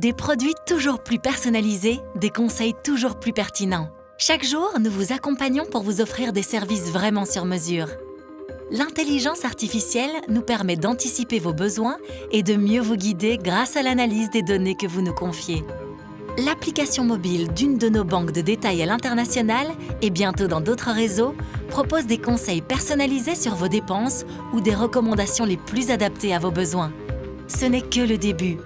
Des produits toujours plus personnalisés, des conseils toujours plus pertinents. Chaque jour, nous vous accompagnons pour vous offrir des services vraiment sur mesure. L'intelligence artificielle nous permet d'anticiper vos besoins et de mieux vous guider grâce à l'analyse des données que vous nous confiez. L'application mobile d'une de nos banques de détail à l'international et bientôt dans d'autres réseaux propose des conseils personnalisés sur vos dépenses ou des recommandations les plus adaptées à vos besoins. Ce n'est que le début